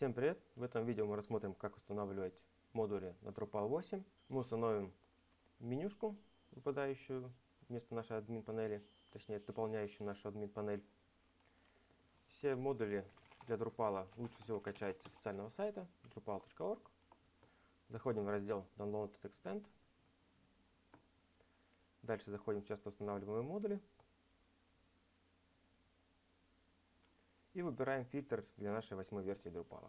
Всем привет! В этом видео мы рассмотрим, как устанавливать модули на Drupal 8. Мы установим менюшку, выпадающую вместо нашей админ панели, точнее дополняющую нашу админ панель. Все модули для Drupal лучше всего качать с официального сайта drupal.org. Заходим в раздел Downloaded Extend. Дальше заходим в часто устанавливаемые модули. И выбираем фильтр для нашей восьмой версии Drupal.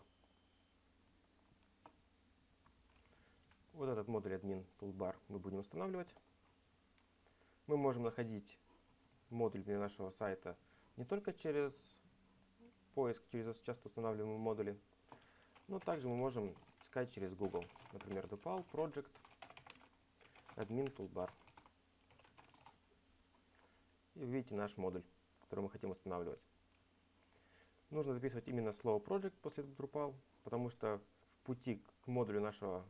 Вот этот модуль админ Toolbar мы будем устанавливать. Мы можем находить модуль для нашего сайта не только через поиск, через часто устанавливаемые модули, но также мы можем искать через Google. Например, Drupal Project Admin Toolbar. И видите наш модуль, который мы хотим устанавливать. Нужно записывать именно слово project после Drupal, потому что в пути к модулю нашего,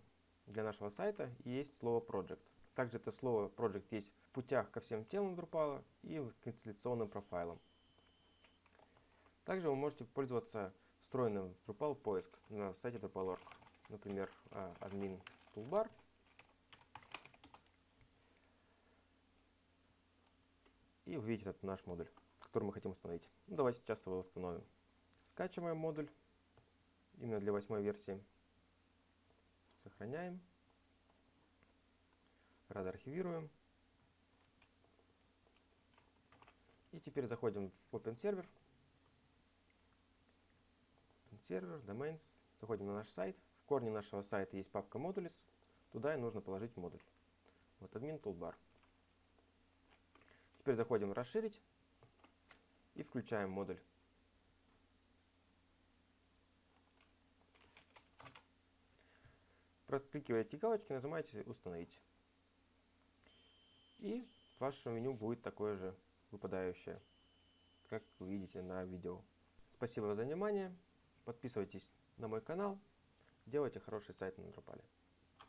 для нашего сайта есть слово project. Также это слово project есть в путях ко всем телам Drupal и к инсталляционным профайлам. Также вы можете пользоваться встроенным в Drupal поиск на сайте Drupal.org. Например, admin toolbar. И увидите этот наш модуль, который мы хотим установить. Ну, давайте сейчас его установим. Скачиваем модуль именно для восьмой версии. Сохраняем. Рад архивируем. И теперь заходим в Open Server. Open Server, Domains. Заходим на наш сайт. В корне нашего сайта есть папка Modules. Туда и нужно положить модуль. Вот админ Toolbar. Теперь заходим в «Расширить» и включаем модуль. Прокликиваете галочки, нажимаете «Установить». И ваше меню будет такое же выпадающее, как вы видите на видео. Спасибо за внимание. Подписывайтесь на мой канал. Делайте хороший сайт на Drupal.